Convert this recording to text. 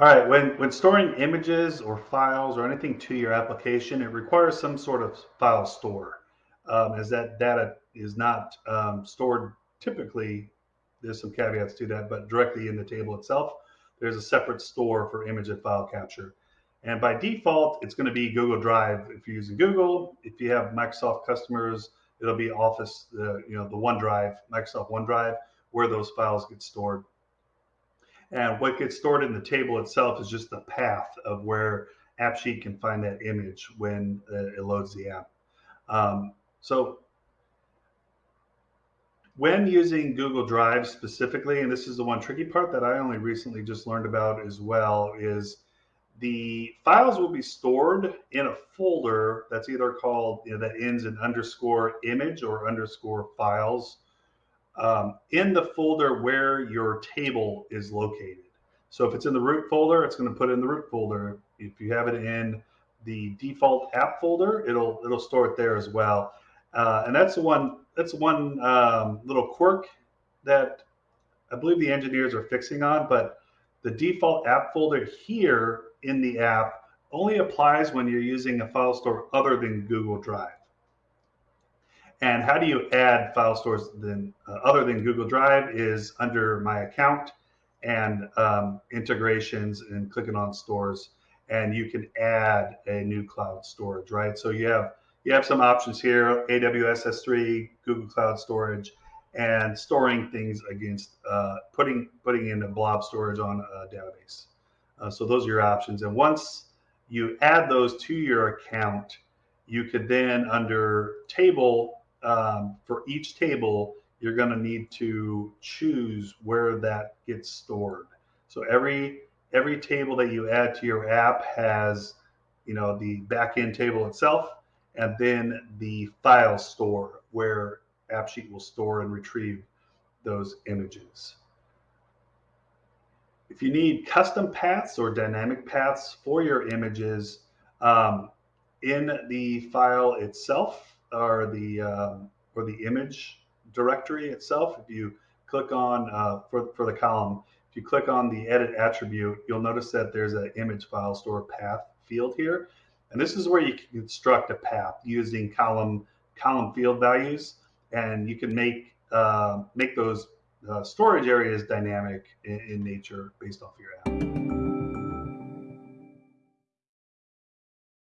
All right, when, when storing images or files or anything to your application, it requires some sort of file store um, as that data is not um, stored typically, there's some caveats to that, but directly in the table itself, there's a separate store for image and file capture. And by default, it's going to be Google Drive if you're using Google. If you have Microsoft customers, it'll be Office, uh, you know, the OneDrive, Microsoft OneDrive, where those files get stored. And what gets stored in the table itself is just the path of where AppSheet can find that image when uh, it loads the app. Um, so when using Google Drive specifically, and this is the one tricky part that I only recently just learned about as well, is the files will be stored in a folder that's either called you know, that ends in underscore image or underscore files um, in the folder where your table is located. So if it's in the root folder, it's going to put it in the root folder. If you have it in the default app folder, it'll it'll store it there as well. Uh, and that's one that's one um, little quirk that I believe the engineers are fixing on. But the default app folder here in the app only applies when you're using a file store other than Google Drive. And how do you add file stores then uh, other than Google Drive is under my account and um, integrations and clicking on stores and you can add a new cloud storage, right? So you have you have some options here, AWS S3, Google Cloud Storage, and storing things against uh, putting putting in a blob storage on a database. Uh, so those are your options. And once you add those to your account, you could then under table um, for each table, you're going to need to choose where that gets stored. So every every table that you add to your app has, you know, the backend table itself, and then the file store where AppSheet will store and retrieve those images. If you need custom paths or dynamic paths for your images um, in the file itself or the um, or the image directory itself, if you click on uh, for, for the column, if you click on the edit attribute, you'll notice that there's an image file store path field here. And this is where you can construct a path using column column field values, and you can make uh, make those uh, storage areas dynamic in, in nature based off your app.